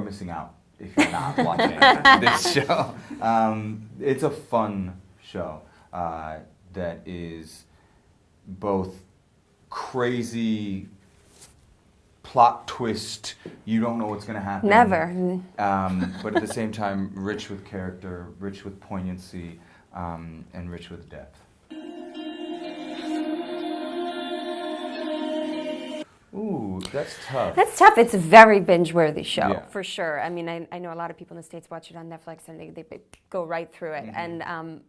missing out if you're not watching this show. Um, it's a fun show uh, that is both crazy plot twist. You don't know what's going to happen. Never. Um, but at the same time, rich with character, rich with poignancy, um, and rich with depth. Ooh, that's tough. That's tough. It's a very binge-worthy show, Yeah. for sure. I mean, I, I know a lot of people in the States watch it on Netflix and they, they go right through it. And, um,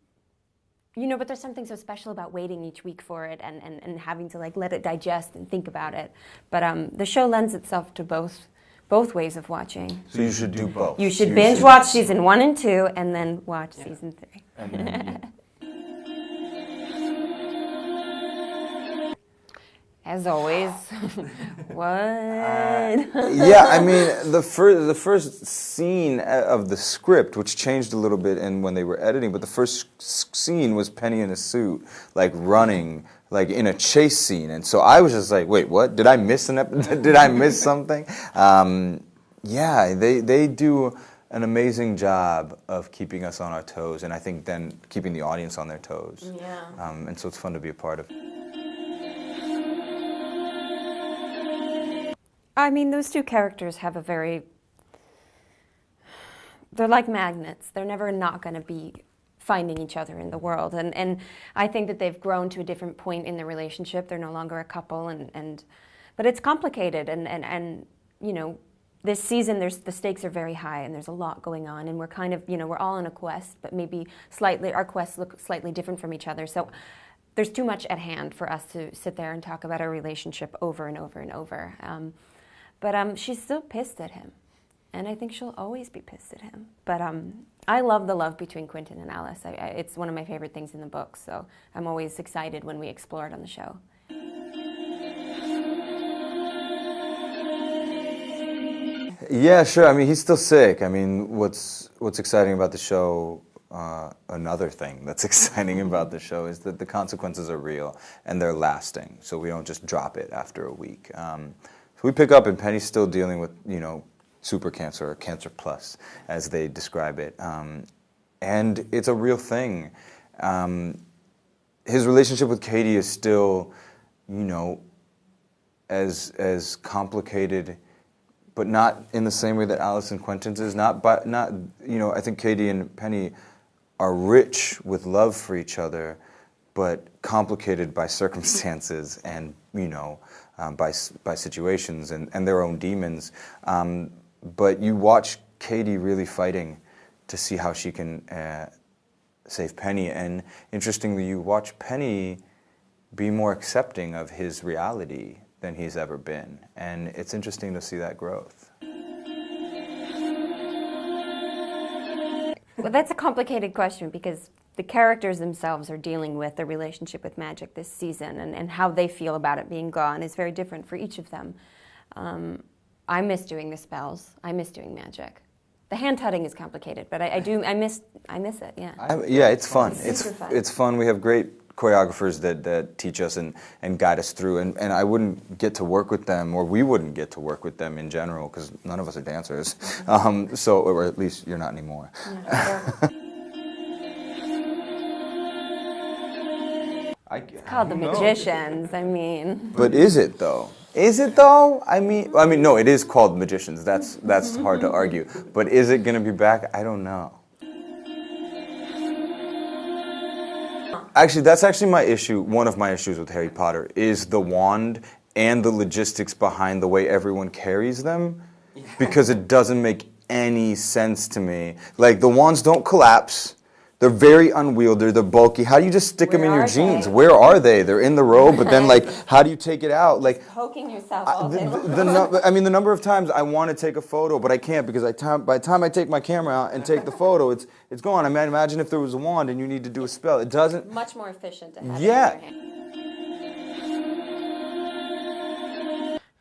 you know, but there's something so special about waiting each week for it and, and, and having to, like, let it digest and think about it. But um, the show lends itself to both, both ways of watching. So you should do both. You should binge watch season one and two and then watch season three. As always, what? yeah, I mean the first the first scene of the script, which changed a little bit, in when they were editing, but the first scene was Penny in a suit, like running, like in a chase scene, and so I was just like, wait, what? Did I miss an ep- Did I miss something? Um, yeah, they they do an amazing job of keeping us on our toes, and I think then keeping the audience on their toes. Yeah. Um, and so it's fun to be a part of. I mean, those two characters have a very. They're like magnets. They're never not going to be finding each other in the world. And, and I think that they've grown to a different point in their relationship. They're no longer a couple. And, and, but it's complicated. And, and, and, you know, this season, there's, the stakes are very high and there's a lot going on. And we're kind of, you know, we're all on a quest, but maybe slightly, our quests look slightly different from each other. So there's too much at hand for us to sit there and talk about our relationship over and over and over. Um, but um, she's still pissed at him. And I think she'll always be pissed at him. But um, I love the love between Quentin and Alice. I, I, it's one of my favorite things in the book. So I'm always excited when we explore it on the show. Yeah, sure. I mean, he's still sick. I mean, what's what's exciting about the show? Uh, another thing that's exciting about the show is that the consequences are real and they're lasting. So we don't just drop it after a week. Um, so we pick up, and Penny's still dealing with you know super cancer or cancer plus, as they describe it, um, and it's a real thing. Um, his relationship with Kady is still, you know, as as complicated but not in the same way that Alice and Quentin's is. Not, but not you know. I think Kady and Penny are rich with love for each other, but complicated by circumstances and you know um, by by situations and, and their own demons. Um, but you watch Kady really fighting to see how she can uh, save Penny, and interestingly, you watch Penny be more accepting of his reality than he's ever been. And it's interesting to see that growth. Well, that's a complicated question because the characters themselves are dealing with their relationship with magic this season, and, and how they feel about it being gone is very different for each of them. Um, I miss doing the spells. I miss doing magic. The hand tutting is complicated, but I, I do. I miss. I miss it. Yeah. I, yeah, it's fun. It's It's fun. it's fun. We have great choreographers that, that teach us and, and guide us through. And, and I wouldn't get to work with them, or we wouldn't get to work with them in general, because none of us are dancers. Um, so, or at least you're not anymore. I, It's called the magicians. I mean, But is it though? Is it though? I mean, I mean, no, it is called Magicians. That's that's hard to argue. But is it going to be back? I don't know. Actually, that's actually my issue. One of my issues with Harry Potter is the wand and the logistics behind the way everyone carries them, because it doesn't make any sense to me. Like the wands don't collapse. They're very unwieldy. They're bulky. How do you just stick them in your jeans? they? Where are they? They're in the robe, but then like, how do you take it out? Like, poking yourself I, all the, the, the I mean, the number of times I want to take a photo, but I can't because I time, by the time I take my camera out and take the photo, it's it's gone. I mean, imagine if there was a wand and you need to do a spell. It doesn't. Much more efficient to have Yeah. it in your hand.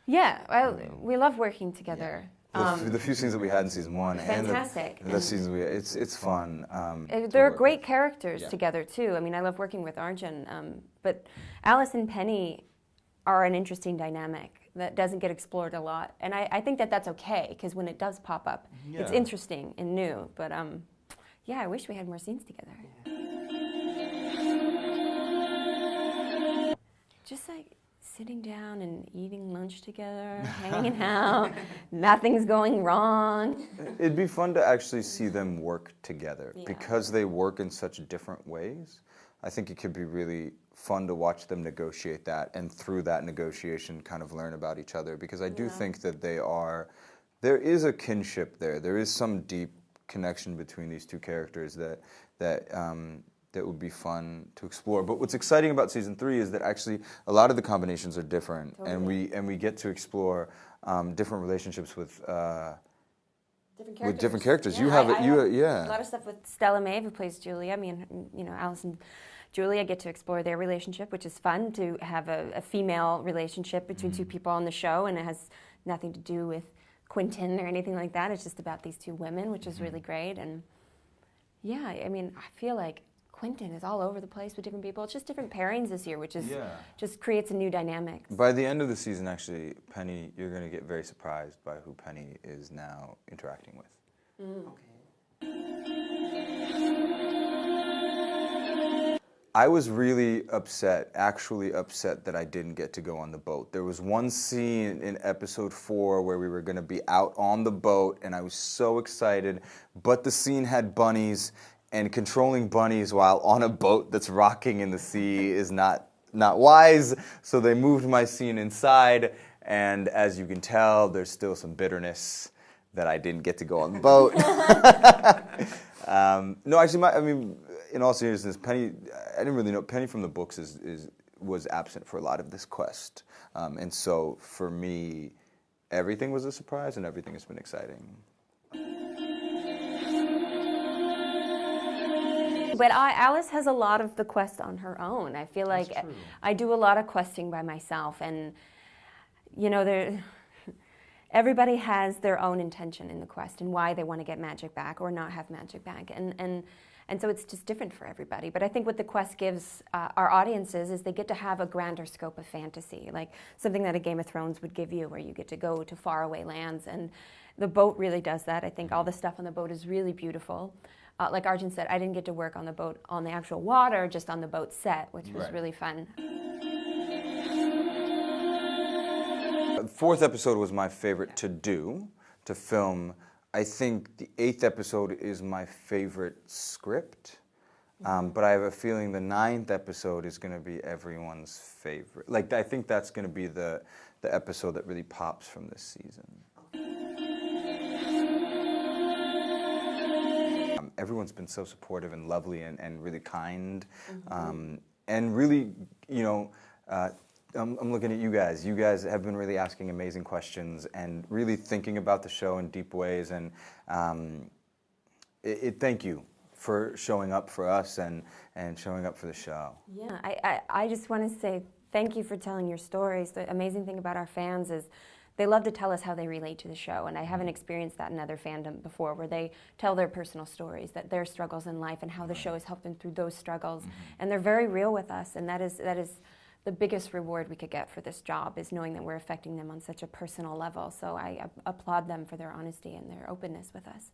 Yeah, well, we love working together. The, f- the few scenes that we had in season one Fantastic. and the, the seasons we it's it's fun. Um, They're great with. characters Yeah. together too. I mean, I love working with Arjun, um, but Alice and Penny are an interesting dynamic. that doesn't get explored a lot. And I, I think that that's okay because when it does pop up, it's interesting and new. But um, yeah, I wish we had more scenes together. Just like sitting down and eating lunch together, hanging out, nothing's going wrong. It'd be fun to actually see them work together Yeah. because they work in such different ways. I think it could be really fun to watch them negotiate that and through that negotiation kind of learn about each other because I do Yeah. think that they are there is a kinship there. There is some deep connection between these two characters that that um, that would be fun to explore. But what's exciting about season three is that actually a lot of the combinations are different, and we and we get to explore um, different relationships with. Uh, different With different characters. You have it- you- yeah. A lot of stuff with Stella Maeve, who plays Julia. I mean, you know, Alice and Julia get to explore their relationship, which is fun to have a, a female relationship between Mm-hmm. two people on the show, and it has nothing to do with Quentin or anything like that. It's just about these two women, which Mm-hmm. is really great. And yeah, I mean, I feel like Quentin is all over the place with different people. It's just different pairings this year, which is Yeah. just creates a new dynamic. By the end of the season, actually, Penny, you're going to get very surprised by who Penny is now interacting with. Mm. Okay. I was really upset, actually upset that I didn't get to go on the boat. There was one scene in episode four where we were going to be out on the boat, and I was so excited. But the scene had bunnies, and controlling bunnies while on a boat that's rocking in the sea is not not wise. So they moved my scene inside, and as you can tell, there's still some bitterness that I didn't get to go on the boat. Um, no, actually, my, I mean, in all seriousness, Penny, I didn't really know. Penny from the books is, is was absent for a lot of this quest, um, and so for me, everything was a surprise, and everything has been exciting. But I, Alice has a lot of the quest on her own. I feel like. I do a lot of questing by myself, and you know, there. Everybody has their own intention in the quest and why they want to get magic back or not have magic back, and and and so it's just different for everybody. But I think what the quest gives uh, our audiences is they get to have a grander scope of fantasy, like something that a Game of Thrones would give you, where you get to go to faraway lands, and the boat really does that. I think all the stuff on the boat is really beautiful. Uh, like Arjun said, I didn't get to work on the boat on the actual water, just on the boat set, which was Right. really fun. The fourth episode was my favorite to do, to film. I think the eighth episode is my favorite script, um, but I have a feeling the ninth episode is going to be everyone's favorite. Like I think that's going to be the the episode that really pops from this season. Everyone's been so supportive and lovely and, and really kind. Um, and really, you know, uh, I'm, I'm looking at you guys. You guys have been really asking amazing questions and really thinking about the show in deep ways. And um, it, it, thank you for showing up for us and, and showing up for the show. Yeah, I, I, I just want to say thank you for telling your stories. The amazing thing about our fans is they love to tell us how they relate to the show, and I mm-hmm. haven't experienced that in other fandom before, where they tell their personal stories, that their struggles in life, and how the show has helped them through those struggles, mm-hmm. and they're very real with us, and that is that is the biggest reward we could get for this job is knowing that we're affecting them on such a personal level. So I applaud them for their honesty and their openness with us.